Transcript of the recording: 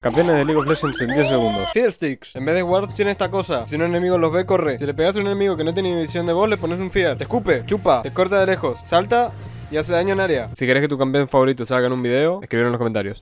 Campeones de League of Legends en 10 segundos. Heal sticks. En vez de wards tiene esta cosa. Si un enemigo los ve, corre. Si le pegas a un enemigo que no tiene visión de voz, le pones un fear. Te escupe, chupa, te corta de lejos, salta y hace daño en área. Si querés que tu campeón favorito salga en un video, escribir en los comentarios.